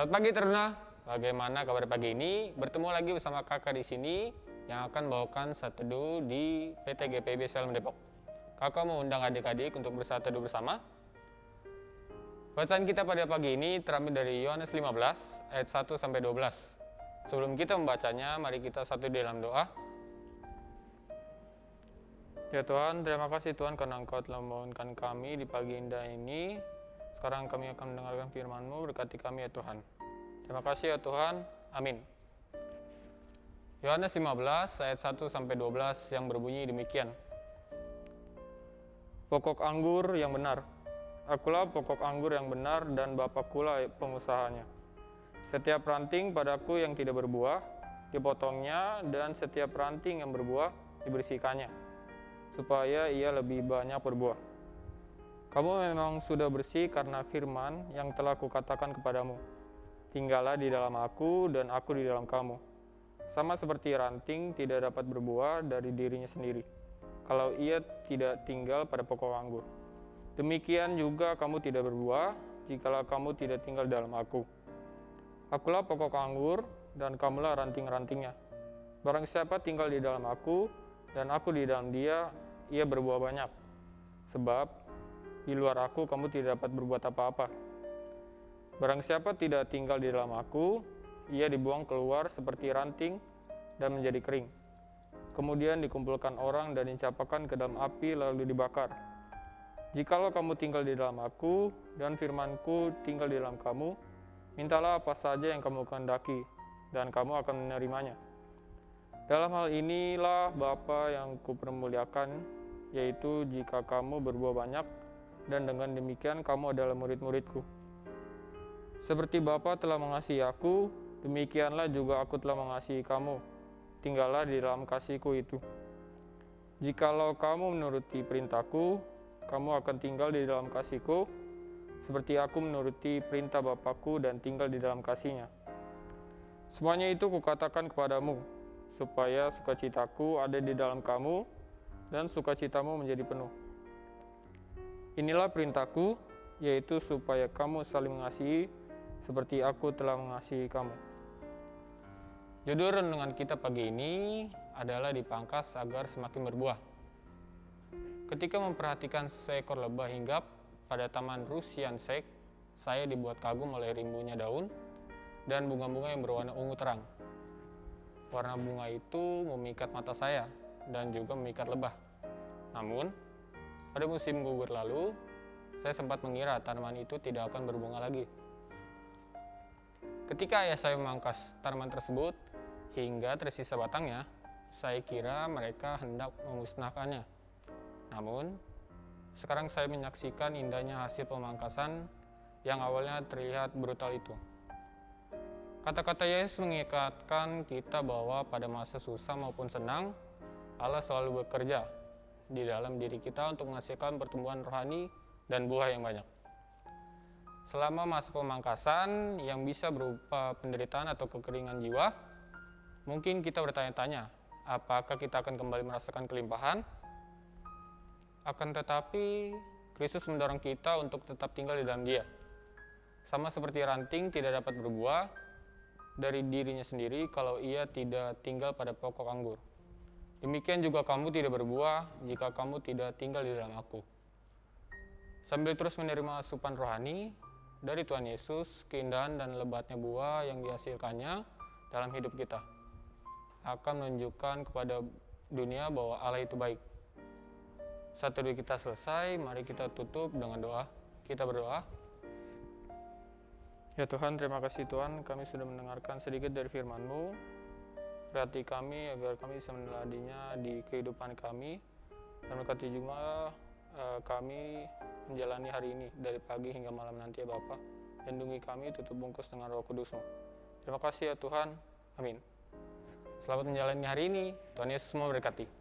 Selamat pagi Teruna. Bagaimana kabar pagi ini? Bertemu lagi bersama kakak di sini yang akan bawakan satu teduh di PT GPB Selm Depok. Kakak mau undang adik-adik untuk bersatu teduh bersama. Bacaan kita pada pagi ini terambil dari Yohanes 15 ayat 1 sampai 12. Sebelum kita membacanya, mari kita satu di dalam doa. Ya Tuhan, terima kasih Tuhan karena Engkau telah membangunkan kami di pagi indah ini. Sekarang kami akan mendengarkan firman-Mu, berkati kami ya Tuhan. Terima kasih ya Tuhan. Amin. Yohanes 15 ayat 1 sampai 12 yang berbunyi demikian. Pokok anggur yang benar. Akulah pokok anggur yang benar dan Bapakkulah pengusahanya. Setiap ranting padaku yang tidak berbuah dipotongnya dan setiap ranting yang berbuah dibersihkannya supaya ia lebih banyak berbuah. Kamu memang sudah bersih karena firman yang telah kukatakan kepadamu. Tinggallah di dalam aku dan aku di dalam kamu. Sama seperti ranting tidak dapat berbuah dari dirinya sendiri, kalau ia tidak tinggal pada pokok anggur. Demikian juga kamu tidak berbuah, jikalau kamu tidak tinggal dalam aku. Akulah pokok anggur, dan kamulah ranting-rantingnya. Barang siapa tinggal di dalam aku, dan aku di dalam dia, ia berbuah banyak. Sebab di luar aku kamu tidak dapat berbuat apa-apa. Barang siapa tidak tinggal di dalam aku, ia dibuang keluar seperti ranting dan menjadi kering. Kemudian dikumpulkan orang dan dicapakan ke dalam api lalu dibakar. Jikalau kamu tinggal di dalam aku dan firmanku tinggal di dalam kamu, mintalah apa saja yang kamu kehendaki, dan kamu akan menerimanya. Dalam hal inilah Bapa yang kupermuliakan, yaitu jika kamu berbuah banyak, dan dengan demikian kamu adalah murid-muridku. Seperti Bapa telah mengasihi aku, demikianlah juga aku telah mengasihi kamu. Tinggallah di dalam kasihku itu. Jikalau kamu menuruti perintahku, kamu akan tinggal di dalam kasihku, seperti aku menuruti perintah Bapakku dan tinggal di dalam kasihnya. Semuanya itu kukatakan kepadamu, supaya sukacitaku ada di dalam kamu, dan sukacitamu menjadi penuh. Inilah perintahku, yaitu supaya kamu saling mengasihi, seperti aku telah mengasihi kamu. Judul renungan kita pagi ini adalah dipangkas agar semakin berbuah. Ketika memperhatikan seekor lebah hinggap pada taman Rusian Sek, saya dibuat kagum oleh rimbunya daun dan bunga-bunga yang berwarna ungu terang. Warna bunga itu memikat mata saya dan juga memikat lebah. Namun, pada musim gugur lalu, saya sempat mengira tanaman itu tidak akan berbunga lagi. Ketika ayah saya memangkas tanaman tersebut hingga tersisa batangnya, saya kira mereka hendak memusnahkannya. Namun, sekarang saya menyaksikan indahnya hasil pemangkasan yang awalnya terlihat brutal itu. Kata-kata Yesus mengikatkan kita bahwa pada masa susah maupun senang, Allah selalu bekerja di dalam diri kita untuk menghasilkan pertumbuhan rohani dan buah yang banyak. Selama masa pemangkasan yang bisa berupa penderitaan atau kekeringan jiwa, mungkin kita bertanya-tanya, apakah kita akan kembali merasakan kelimpahan? Akan tetapi, Kristus mendorong kita untuk tetap tinggal di dalam dia. Sama seperti ranting tidak dapat berbuah dari dirinya sendiri kalau ia tidak tinggal pada pokok anggur. Demikian juga kamu tidak berbuah jika kamu tidak tinggal di dalam aku. Sambil terus menerima asupan rohani, dari Tuhan Yesus, keindahan dan lebatnya buah yang dihasilkannya dalam hidup kita akan menunjukkan kepada dunia bahwa Allah itu baik. Satu dua kita selesai, mari kita tutup dengan doa. Kita berdoa. Ya Tuhan, terima kasih Tuhan, kami sudah mendengarkan sedikit dari firman-Mu. Berarti kami agar kami bisa meneladinya di kehidupan kami. Dan berkati juga uh, kami menjalani hari ini dari pagi hingga malam nanti ya Bapak. Lindungi kami, tutup bungkus dengan roh kudus-Mu. Terima kasih ya Tuhan. Amin. Selamat menjalani hari ini. Tuhan Yesus memberkati.